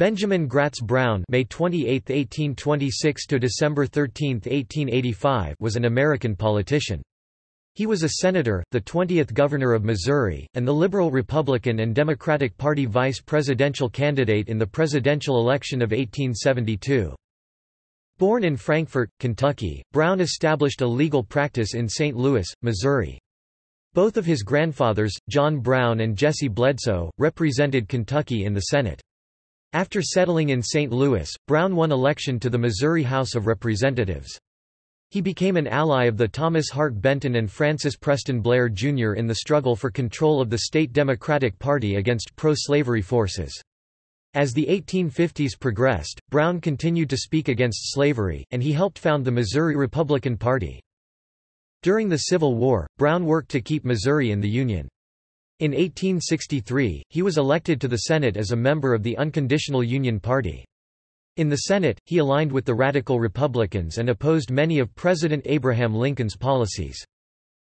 Benjamin Gratz Brown May 28, 1826 to December 13, 1885 was an American politician. He was a senator, the 20th governor of Missouri, and the Liberal Republican and Democratic Party vice presidential candidate in the presidential election of 1872. Born in Frankfort, Kentucky, Brown established a legal practice in St. Louis, Missouri. Both of his grandfathers, John Brown and Jesse Bledsoe, represented Kentucky in the Senate. After settling in St. Louis, Brown won election to the Missouri House of Representatives. He became an ally of the Thomas Hart Benton and Francis Preston Blair Jr. in the struggle for control of the state Democratic Party against pro-slavery forces. As the 1850s progressed, Brown continued to speak against slavery, and he helped found the Missouri Republican Party. During the Civil War, Brown worked to keep Missouri in the Union. In 1863, he was elected to the Senate as a member of the Unconditional Union Party. In the Senate, he aligned with the Radical Republicans and opposed many of President Abraham Lincoln's policies.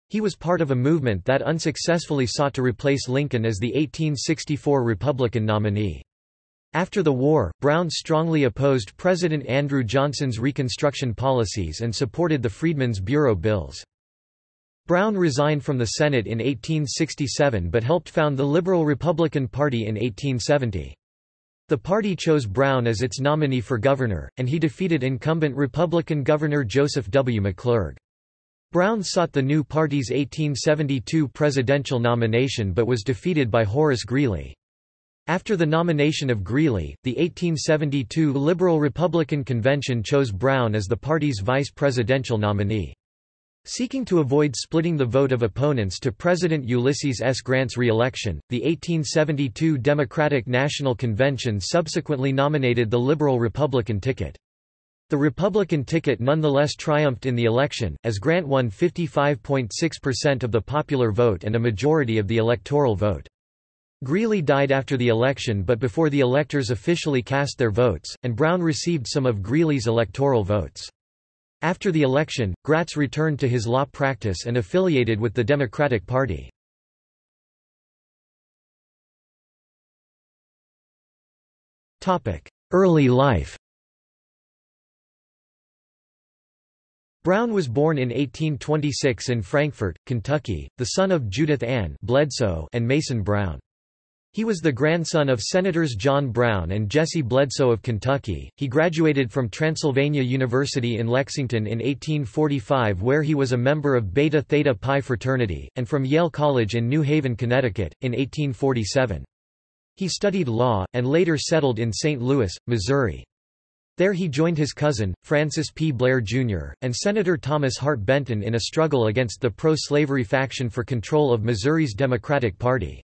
He was part of a movement that unsuccessfully sought to replace Lincoln as the 1864 Republican nominee. After the war, Brown strongly opposed President Andrew Johnson's Reconstruction policies and supported the Freedmen's Bureau bills. Brown resigned from the Senate in 1867 but helped found the Liberal Republican Party in 1870. The party chose Brown as its nominee for governor, and he defeated incumbent Republican Governor Joseph W. McClurg. Brown sought the new party's 1872 presidential nomination but was defeated by Horace Greeley. After the nomination of Greeley, the 1872 Liberal Republican Convention chose Brown as the party's vice presidential nominee. Seeking to avoid splitting the vote of opponents to President Ulysses S. Grant's re-election, the 1872 Democratic National Convention subsequently nominated the Liberal Republican ticket. The Republican ticket nonetheless triumphed in the election, as Grant won 55.6% of the popular vote and a majority of the electoral vote. Greeley died after the election but before the electors officially cast their votes, and Brown received some of Greeley's electoral votes. After the election, Gratz returned to his law practice and affiliated with the Democratic Party. Early life Brown was born in 1826 in Frankfort, Kentucky, the son of Judith Ann Bledsoe and Mason Brown. He was the grandson of Senators John Brown and Jesse Bledsoe of Kentucky. He graduated from Transylvania University in Lexington in 1845 where he was a member of Beta Theta Pi fraternity, and from Yale College in New Haven, Connecticut, in 1847. He studied law, and later settled in St. Louis, Missouri. There he joined his cousin, Francis P. Blair, Jr., and Senator Thomas Hart Benton in a struggle against the pro-slavery faction for control of Missouri's Democratic Party.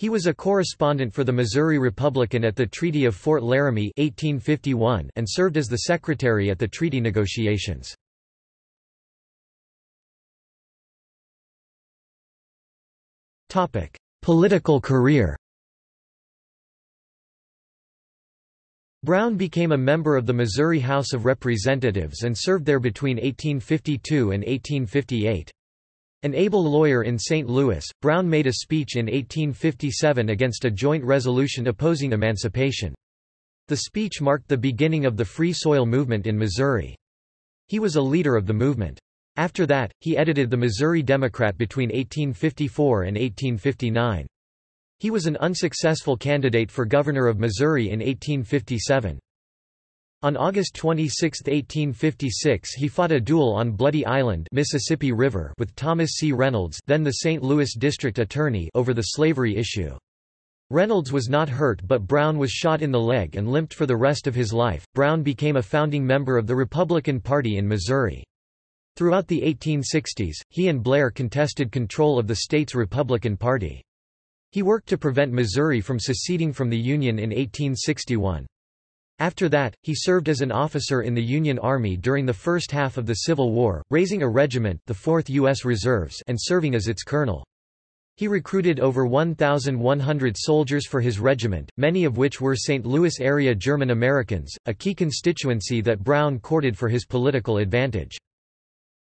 He was a correspondent for the Missouri Republican at the Treaty of Fort Laramie 1851 and served as the secretary at the treaty negotiations. Political career Brown became a member of the Missouri House of Representatives and served there between 1852 and 1858. An able lawyer in St. Louis, Brown made a speech in 1857 against a joint resolution opposing emancipation. The speech marked the beginning of the Free Soil movement in Missouri. He was a leader of the movement. After that, he edited the Missouri Democrat between 1854 and 1859. He was an unsuccessful candidate for governor of Missouri in 1857. On August 26, 1856 he fought a duel on Bloody Island Mississippi River with Thomas C. Reynolds then the St. Louis District Attorney over the slavery issue. Reynolds was not hurt but Brown was shot in the leg and limped for the rest of his life. Brown became a founding member of the Republican Party in Missouri. Throughout the 1860s, he and Blair contested control of the state's Republican Party. He worked to prevent Missouri from seceding from the Union in 1861. After that, he served as an officer in the Union Army during the first half of the Civil War, raising a regiment the 4th U.S. Reserves and serving as its colonel. He recruited over 1,100 soldiers for his regiment, many of which were St. Louis area German Americans, a key constituency that Brown courted for his political advantage.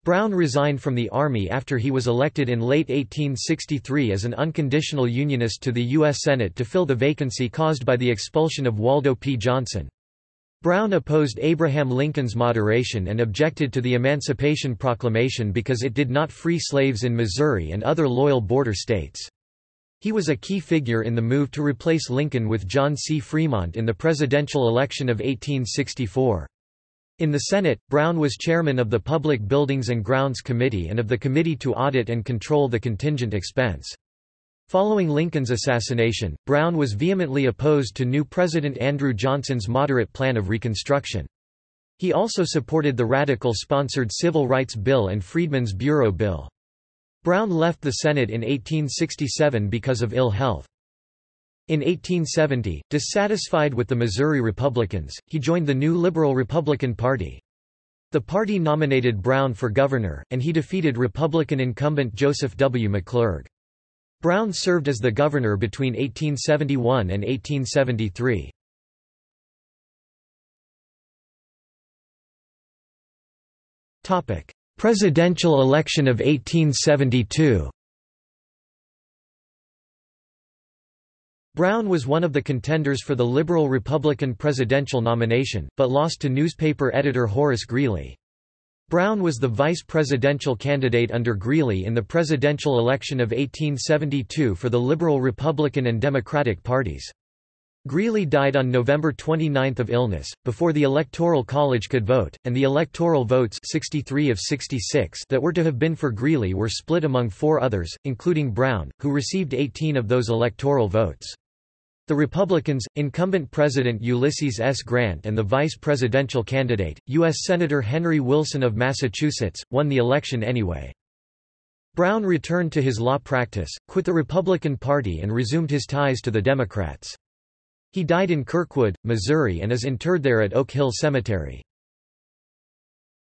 Brown resigned from the Army after he was elected in late 1863 as an unconditional Unionist to the U.S. Senate to fill the vacancy caused by the expulsion of Waldo P. Johnson. Brown opposed Abraham Lincoln's moderation and objected to the Emancipation Proclamation because it did not free slaves in Missouri and other loyal border states. He was a key figure in the move to replace Lincoln with John C. Fremont in the presidential election of 1864. In the Senate, Brown was chairman of the Public Buildings and Grounds Committee and of the Committee to Audit and Control the Contingent Expense. Following Lincoln's assassination, Brown was vehemently opposed to new President Andrew Johnson's moderate plan of Reconstruction. He also supported the Radical-sponsored Civil Rights Bill and Freedmen's Bureau Bill. Brown left the Senate in 1867 because of ill health. In 1870, dissatisfied with the Missouri Republicans, he joined the new Liberal Republican Party. The party nominated Brown for governor, and he defeated Republican incumbent Joseph W. McClurg. Brown served as the governor between 1871 and 1873. Presidential election of 1872 Brown was one of the contenders for the Liberal-Republican presidential nomination, but lost to newspaper editor Horace Greeley. Brown was the vice presidential candidate under Greeley in the presidential election of 1872 for the Liberal Republican and Democratic parties. Greeley died on November 29 of illness, before the Electoral College could vote, and the electoral votes 63 of 66 that were to have been for Greeley were split among four others, including Brown, who received 18 of those electoral votes. The Republicans, incumbent President Ulysses S. Grant and the vice presidential candidate, U.S. Senator Henry Wilson of Massachusetts, won the election anyway. Brown returned to his law practice, quit the Republican Party and resumed his ties to the Democrats. He died in Kirkwood, Missouri and is interred there at Oak Hill Cemetery.